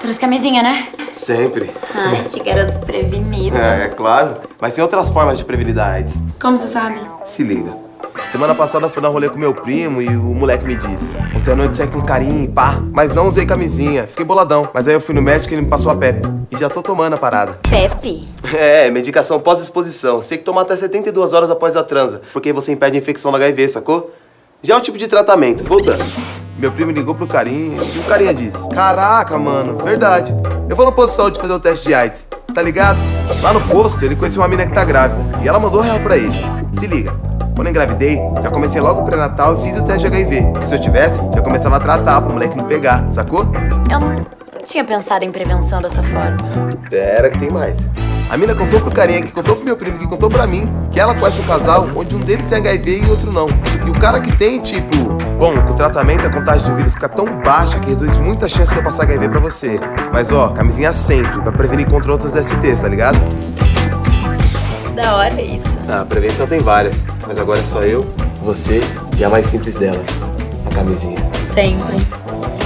Trouxe camisinha, né? Sempre. Ai, que garoto prevenido. É, é claro. Mas tem outras formas de prevenir da AIDS. Como você sabe? Se liga. Semana passada eu fui dar rolê com meu primo e o moleque me disse Ontem à noite saí com carinho e pá, mas não usei camisinha. Fiquei boladão. Mas aí eu fui no médico e ele me passou a PEP. E já tô tomando a parada. Pepe? É, medicação pós-exposição. Você tem que tomar até 72 horas após a transa, porque você impede a infecção do HIV, sacou? Já é o tipo de tratamento. Voltando. Meu primo ligou pro carinha e o carinha disse Caraca, mano, verdade. Eu vou no posto de saúde fazer o teste de AIDS, tá ligado? Lá no posto, ele conheceu uma mina que tá grávida e ela mandou real pra ele. Se liga. Quando eu engravidei, já comecei logo o pré-natal e fiz o teste de HIV. E se eu tivesse, já começava a tratar pro moleque não pegar, sacou? Eu não tinha pensado em prevenção dessa forma. Pera que tem mais. A mina contou pro carinha, que contou pro meu primo, que contou pra mim, que ela conhece um casal onde um deles tem HIV e o outro não. E o cara que tem, tipo, bom, com o tratamento a contagem do vírus fica tão baixa que reduz muita chance de eu passar HIV pra você. Mas ó, camisinha sempre, pra prevenir contra outras DSTs, tá ligado? Da hora isso. Ah, a prevenção tem várias, mas agora é só eu, você e a mais simples delas, a camisinha. Sempre.